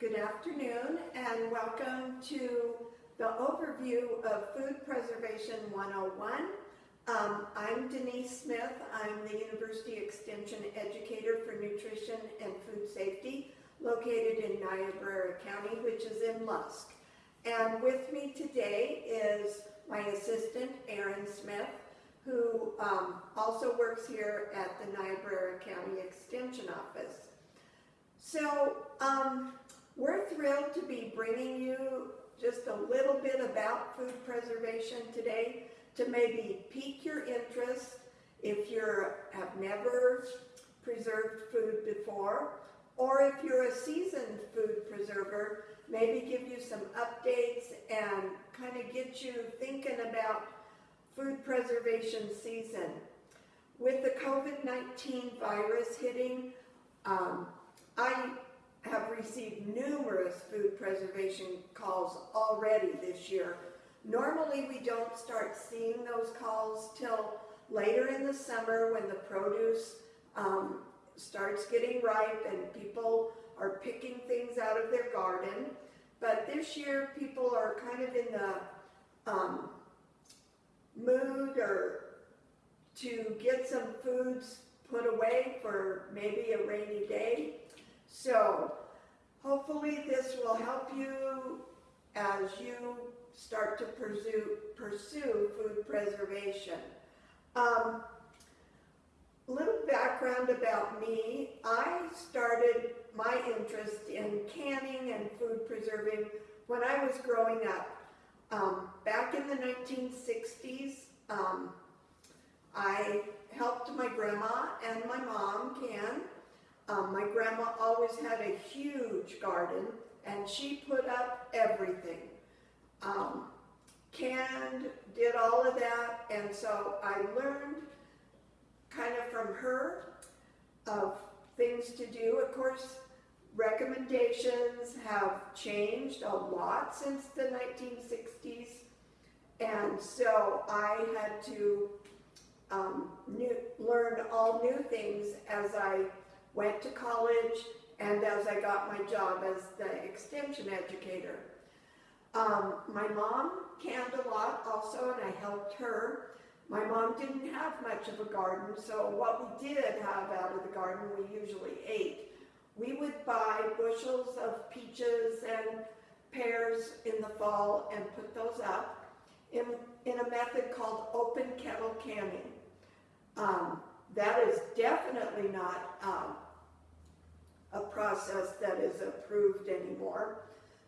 Good afternoon and welcome to the overview of Food Preservation 101. Um, I'm Denise Smith. I'm the University Extension Educator for Nutrition and Food Safety located in Niobrara County, which is in Lusk. And with me today is my assistant, Erin Smith, who um, also works here at the Niobrara County Extension Office. So um, we're thrilled to be bringing you just a little bit about food preservation today to maybe pique your interest if you have never preserved food before or if you're a seasoned food preserver, maybe give you some updates and kind of get you thinking about food preservation season. With the COVID-19 virus hitting, um, I have received numerous food preservation calls already this year. Normally we don't start seeing those calls till later in the summer when the produce um, starts getting ripe and people are picking things out of their garden. But this year people are kind of in the um, mood or to get some foods put away for maybe a rainy day. So hopefully this will help you as you start to pursue, pursue food preservation. Um, little background about me. I started my interest in canning and food preserving when I was growing up. Um, back in the 1960s, um, I helped my grandma and my mom can. Um, my grandma always had a huge garden and she put up everything. Um, canned, did all of that, and so I learned kind of from her of things to do. Of course, recommendations have changed a lot since the 1960s. And so I had to um, new, learn all new things as I went to college and as I got my job as the extension educator. Um, my mom canned a lot also and I helped her. My mom didn't have much of a garden, so what we did have out of the garden we usually ate. We would buy bushels of peaches and pears in the fall and put those up in, in a method called open kettle canning. Um, that is definitely not um, a process that is approved anymore.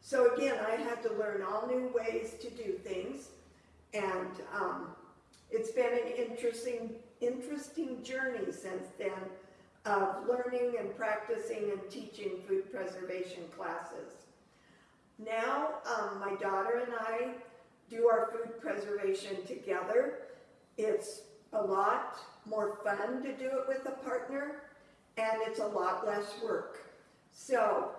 So again, I had to learn all new ways to do things and um, it's been an interesting, interesting journey since then of learning and practicing and teaching food preservation classes. Now, um, my daughter and I do our food preservation together. It's a lot more fun to do it with a partner, and it's a lot less work. So,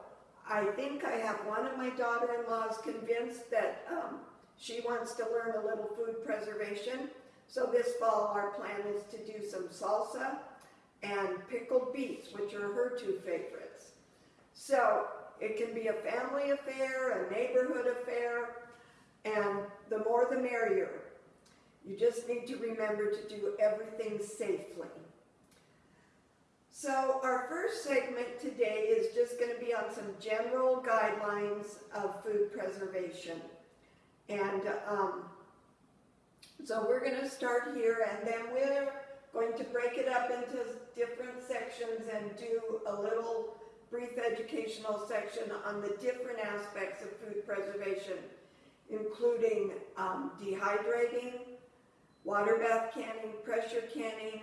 I think I have one of my daughter-in-laws convinced that um, she wants to learn a little food preservation. So this fall, our plan is to do some salsa and pickled beets, which are her two favorites. So it can be a family affair, a neighborhood affair, and the more the merrier. You just need to remember to do everything safely. So our first segment today is just going to be on some general guidelines of food preservation. And um, so we're going to start here and then we're going to break it up into different sections and do a little brief educational section on the different aspects of food preservation, including um, dehydrating, water bath canning, pressure canning,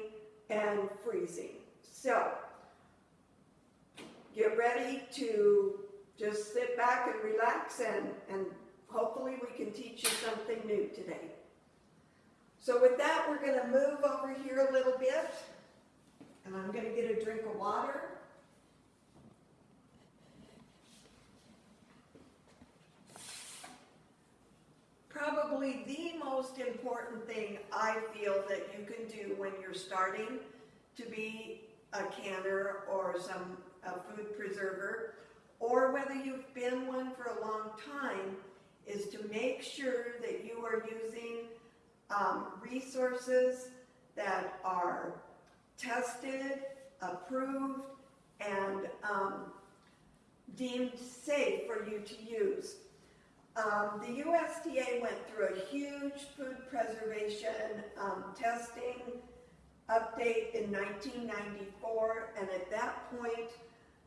and freezing. So, get ready to just sit back and relax and, and hopefully we can teach you something new today. So with that, we're going to move over here a little bit. And I'm going to get a drink of water. Probably the most important thing I feel that you can do when you're starting to be a canner or some food preserver or whether you've been one for a long time, is to make sure that you are using um, resources that are tested, approved, and um, deemed safe for you to use. Um, the USDA went through a huge food preservation um, testing update in 1994, and at that point,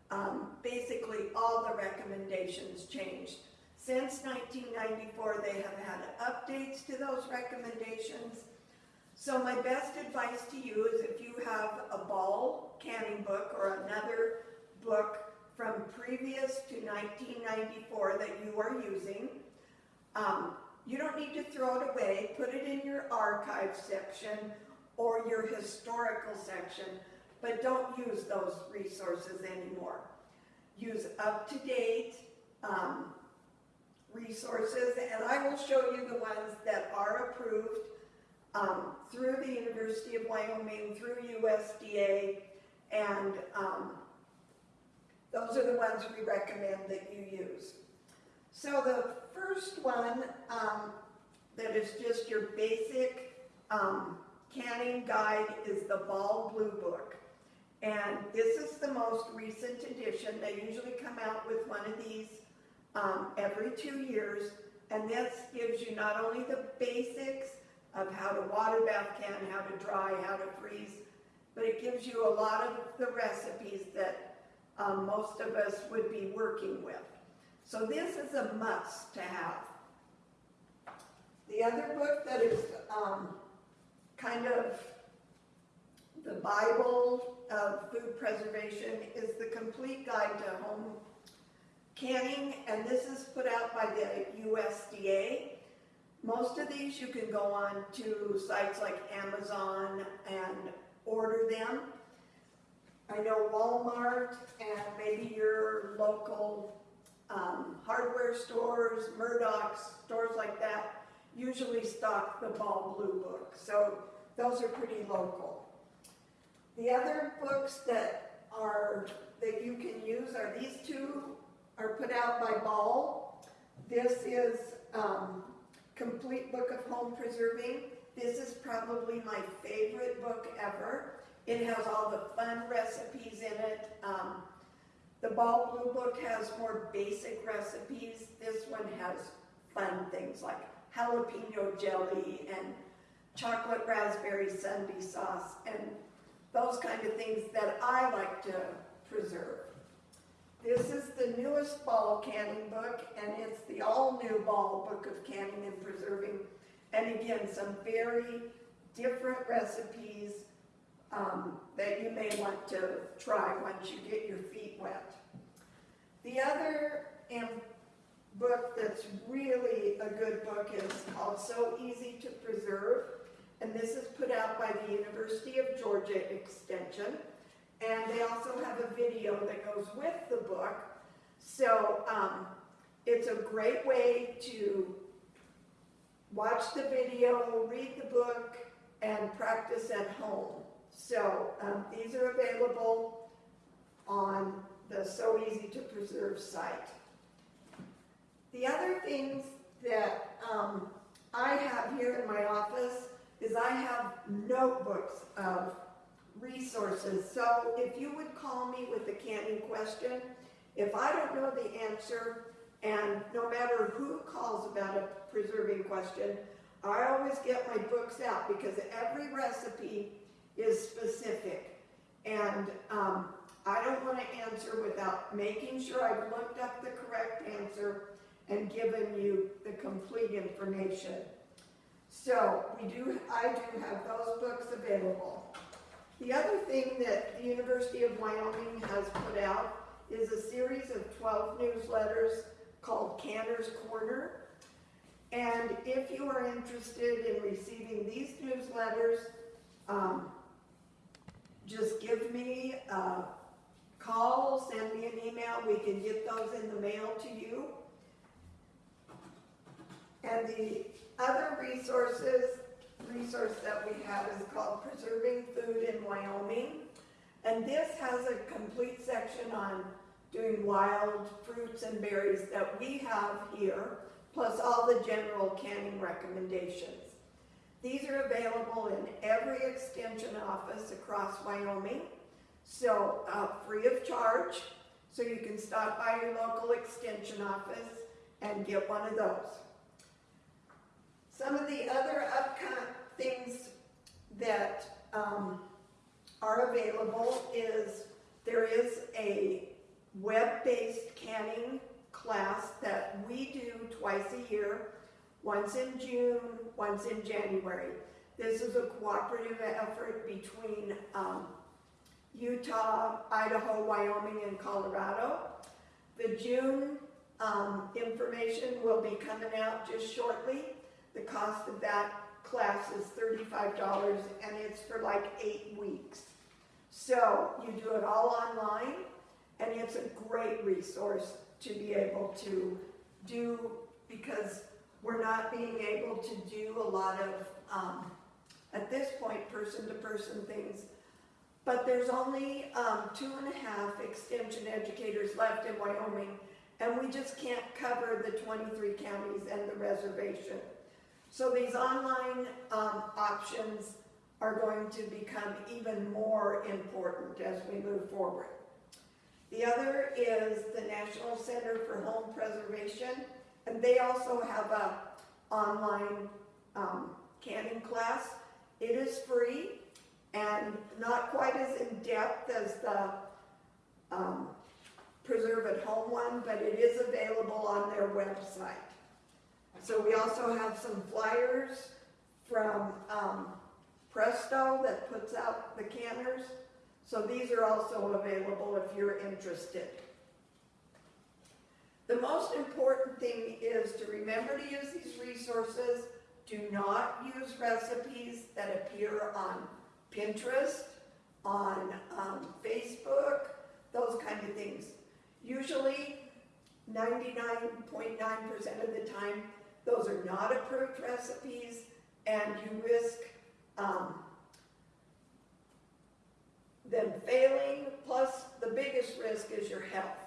um, basically all the recommendations changed. Since 1994, they have had updates to those recommendations. So my best advice to you is if you have a ball canning book or another book from previous to 1994 that you are using, um, you don't need to throw it away. Put it in your archive section or your historical section, but don't use those resources anymore. Use up-to-date um, resources, and I will show you the ones that are approved um, through the University of Wyoming, through USDA, and um, those are the ones we recommend that you use. So the first one um, that is just your basic um, canning guide is the Ball Blue Book. And this is the most recent edition. They usually come out with one of these um, every two years. And this gives you not only the basics of how to water bath can, how to dry, how to freeze, but it gives you a lot of the recipes that um, most of us would be working with. So this is a must to have. The other book that is um, kind of the Bible of food preservation is the Complete Guide to Home Canning, and this is put out by the USDA. Most of these you can go on to sites like Amazon and order them. I know Walmart and maybe your local um, hardware stores, Murdoch's, stores like that, usually stock the Ball Blue book. So those are pretty local. The other books that are that you can use are these two are put out by Ball. This is um, Complete Book of Home Preserving. This is probably my favorite book ever. It has all the fun recipes in it. Um, the Ball Blue Book has more basic recipes. This one has fun things like jalapeno jelly and chocolate raspberry sundae sauce and those kind of things that I like to preserve. This is the newest ball canning book, and it's the all-new ball book of canning and preserving. And again, some very different recipes um, that you may want to try once you get your feet wet. The other um, book that's really a good book is called So Easy to Preserve, and this is put out by the University of Georgia Extension. And they also have a video that goes with the book. So um, it's a great way to watch the video, read the book, and practice at home. So um, these are available on the So Easy to Preserve site. The other things that um, I have here in my office is I have notebooks of resources. So if you would call me with a canning question, if I don't know the answer, and no matter who calls about a preserving question, I always get my books out because every recipe is specific. And um, I don't want to answer without making sure I've looked up the correct answer and given you the complete information. So we do, I do have those books available. The other thing that the University of Wyoming has put out is a series of 12 newsletters called Canner's Corner. And if you are interested in receiving these newsletters, um, just give me a call, send me an email, we can get those in the mail to you. And the other resources, resource that we have is called Preserving Food in Wyoming. And this has a complete section on doing wild fruits and berries that we have here, plus all the general canning recommendations. These are available in every extension office across Wyoming, so uh, free of charge. So you can stop by your local extension office and get one of those. Some of the other upcoming things that um, are available is there is a web-based canning class that we do twice a year, once in June, once in January. This is a cooperative effort between um, Utah, Idaho, Wyoming, and Colorado. The June um, information will be coming out just shortly. The cost of that class is $35 and it's for like eight weeks. So you do it all online and it's a great resource to be able to do because we're not being able to do a lot of, um, at this point, person-to-person things. But there's only um, two and a half extension educators left in Wyoming and we just can't cover the 23 counties and the reservation. So these online um, options are going to become even more important as we move forward. The other is the National Center for Home Preservation, and they also have a online um, canning class. It is free and not quite as in-depth as the um, Preserve at Home one, but it is available on their website. So we also have some flyers from um, Presto that puts out the canners. So these are also available if you're interested. The most important thing is to remember to use these resources. Do not use recipes that appear on Pinterest, on um, Facebook, those kind of things. Usually, 99.9% of the time, those are not approved recipes and you risk um, them failing, plus the biggest risk is your health.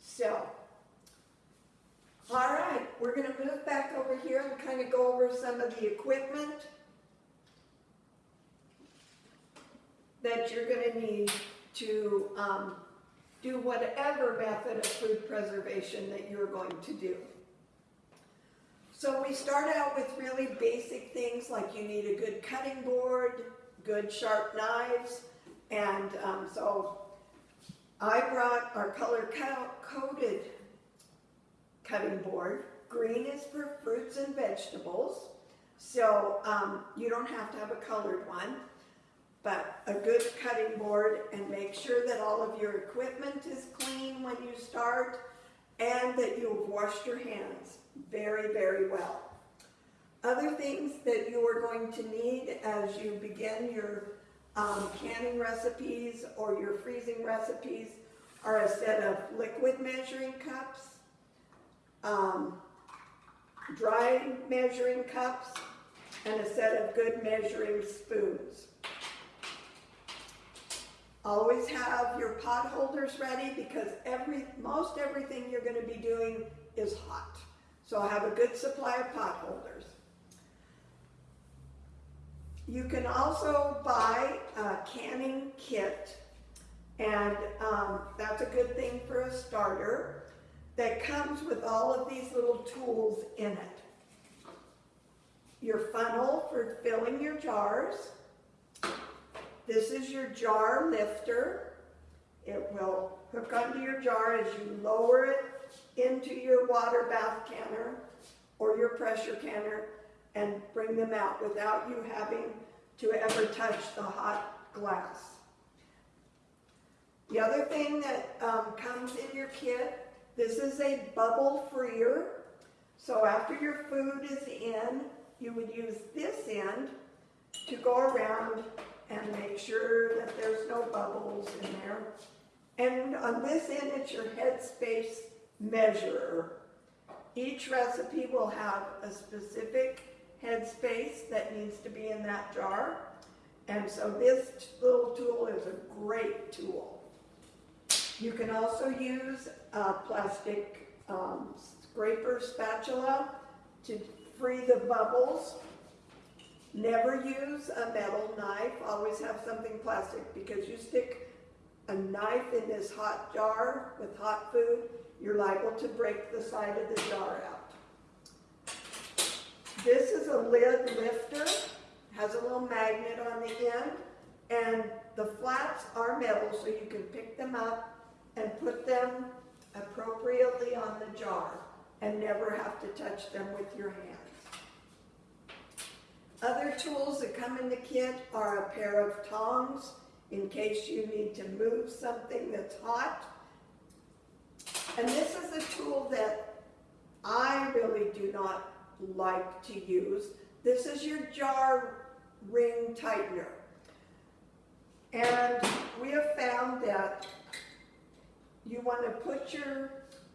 So, all right, we're gonna move back over here and kind of go over some of the equipment that you're gonna need to um, do whatever method of food preservation that you're going to do. So we start out with really basic things like you need a good cutting board, good sharp knives, and um, so I brought our color coded cutting board. Green is for fruits and vegetables, so um, you don't have to have a colored one, but a good cutting board and make sure that all of your equipment is clean when you start and that you've washed your hands very, very well. Other things that you are going to need as you begin your um, canning recipes or your freezing recipes are a set of liquid measuring cups, um, dry measuring cups, and a set of good measuring spoons. Always have your pot holders ready because every most everything you're going to be doing is hot. So have a good supply of pot holders. You can also buy a canning kit, and um, that's a good thing for a starter, that comes with all of these little tools in it. Your funnel for filling your jars. This is your jar lifter. It will hook onto your jar as you lower it into your water bath canner or your pressure canner and bring them out without you having to ever touch the hot glass. The other thing that um, comes in your kit, this is a bubble freer. So after your food is in, you would use this end to go around and make sure that there's no bubbles in there. And on this end, it's your headspace measurer. Each recipe will have a specific headspace that needs to be in that jar. And so this little tool is a great tool. You can also use a plastic um, scraper spatula to free the bubbles. Never use a metal knife, always have something plastic because you stick a knife in this hot jar with hot food, you're liable to break the side of the jar out. This is a lid lifter, has a little magnet on the end, and the flaps are metal so you can pick them up and put them appropriately on the jar and never have to touch them with your hands. Other tools that come in the kit are a pair of tongs in case you need to move something that's hot. And this is a tool that I really do not like to use. This is your jar ring tightener. And we have found that you want to put your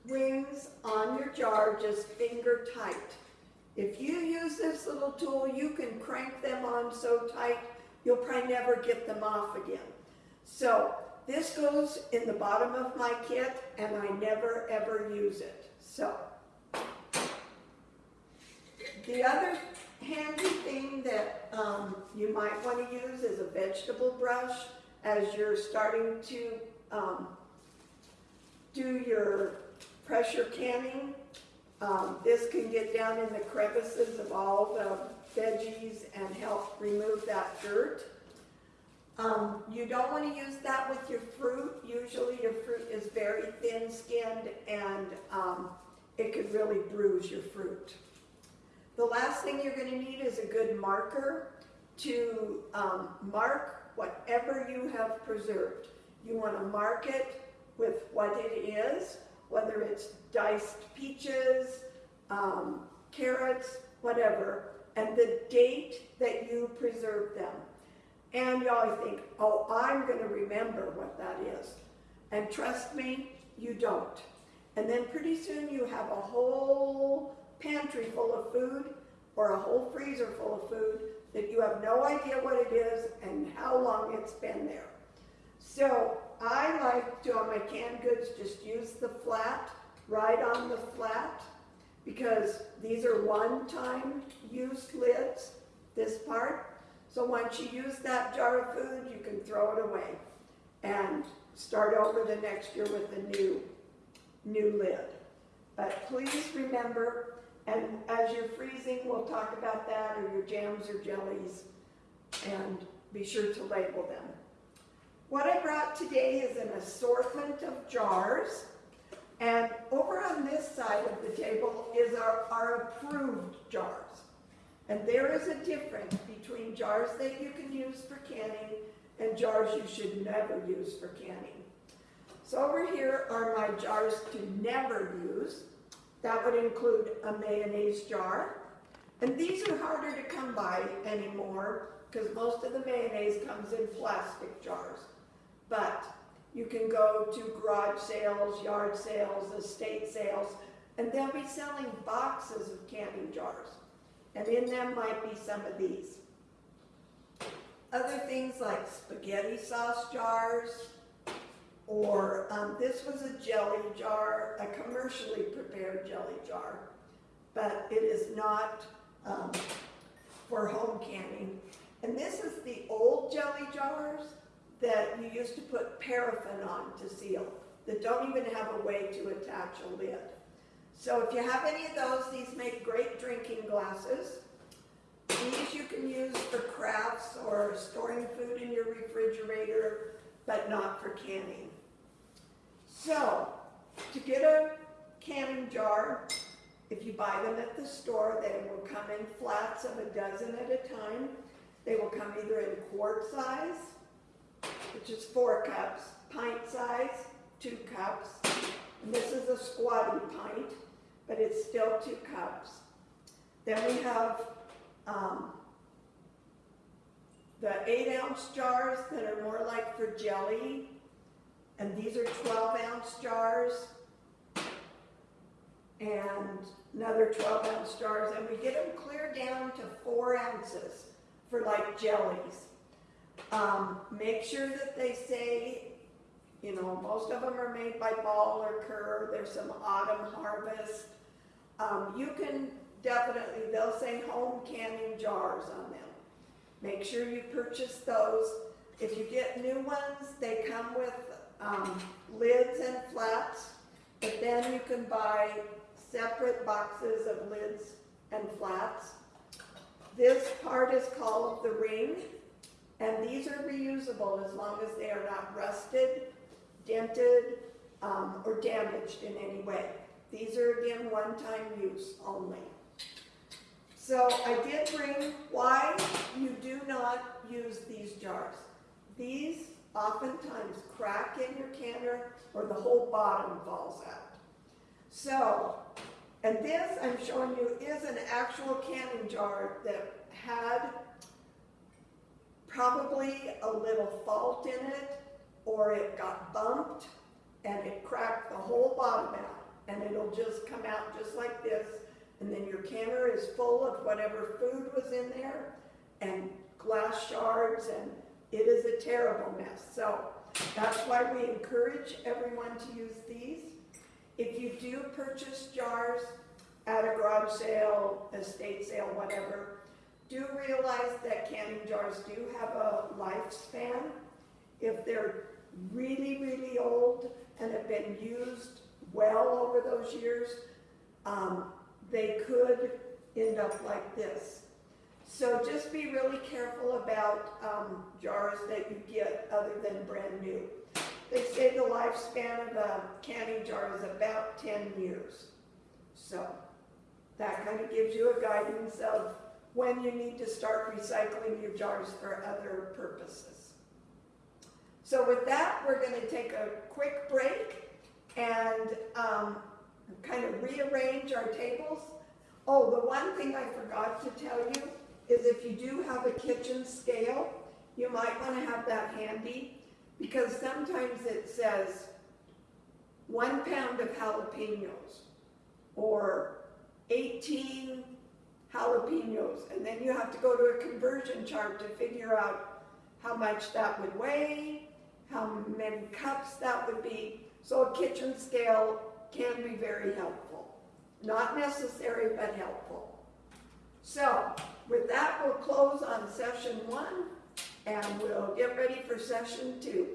rings on your jar just finger tight. If you use this little tool, you can crank them on so tight, you'll probably never get them off again. So this goes in the bottom of my kit and I never ever use it. So the other handy thing that um, you might want to use is a vegetable brush as you're starting to um, do your pressure canning. Um, this can get down in the crevices of all the veggies and help remove that dirt. Um, you don't want to use that with your fruit. Usually your fruit is very thin-skinned and um, it could really bruise your fruit. The last thing you're going to need is a good marker to um, mark whatever you have preserved. You want to mark it with what it is, whether it's diced peaches, um, carrots, whatever, and the date that you preserved them. And you always think, oh, I'm going to remember what that is. And trust me, you don't. And then pretty soon you have a whole pantry full of food or a whole freezer full of food that you have no idea what it is and how long it's been there. So I like to, on my canned goods, just use the flat, right on the flat, because these are one-time use lids, this part. So once you use that jar of food, you can throw it away and start over the next year with a new, new lid. But please remember, and as you're freezing, we'll talk about that, or your jams or jellies, and be sure to label them. What I brought today is an assortment of jars, and over on this side of the table is our, our approved jars. And there is a difference between jars that you can use for canning and jars you should never use for canning. So over here are my jars to never use. That would include a mayonnaise jar. And these are harder to come by anymore because most of the mayonnaise comes in plastic jars. But you can go to garage sales, yard sales, estate sales, and they'll be selling boxes of canning jars and in them might be some of these. Other things like spaghetti sauce jars, or um, this was a jelly jar, a commercially prepared jelly jar, but it is not um, for home canning. And this is the old jelly jars that you used to put paraffin on to seal, that don't even have a way to attach a lid. So if you have any of those, these make great drinking glasses. These you can use for crafts or storing food in your refrigerator, but not for canning. So, to get a canning jar, if you buy them at the store, they will come in flats of a dozen at a time. They will come either in quart size, which is four cups, pint size, two cups, and this is a squatty pint, but it's still two cups. Then we have um, the eight ounce jars that are more like for jelly, and these are 12 ounce jars, and another 12 ounce jars, and we get them clear down to four ounces for like jellies. Um, make sure that they say You know, most of them are made by Ball or Kerr, there's some autumn harvest. Um, you can definitely, they'll say home canning jars on them. Make sure you purchase those. If you get new ones, they come with, um, lids and flats, but then you can buy separate boxes of lids and flats. This part is called the ring, and these are reusable as long as they are not rusted, dented, um, or damaged in any way. These are again one-time use only. So I did bring why you do not use these jars. These oftentimes crack in your canner or the whole bottom falls out. So, and this I'm showing you is an actual canning jar that had probably a little fault in it or it got bumped and it cracked the whole bottom out and it'll just come out just like this and then your canner is full of whatever food was in there and glass shards and it is a terrible mess. So that's why we encourage everyone to use these. If you do purchase jars at a garage sale, estate sale, whatever, do realize that canning jars do have a lifespan. If they're really, really old and have been used well over those years, um, they could end up like this. So just be really careful about um, jars that you get other than brand new. They say the lifespan of a canning jar is about 10 years. So that kind of gives you a guidance of when you need to start recycling your jars for other purposes. So with that, we're going to take a quick break and um, kind of rearrange our tables. Oh, the one thing I forgot to tell you is if you do have a kitchen scale, you might want to have that handy because sometimes it says one pound of jalapenos or 18 jalapenos and then you have to go to a conversion chart to figure out how much that would weigh, how many cups that would be. So a kitchen scale can be very helpful. Not necessary, but helpful. So with that, we'll close on session one and we'll get ready for session two.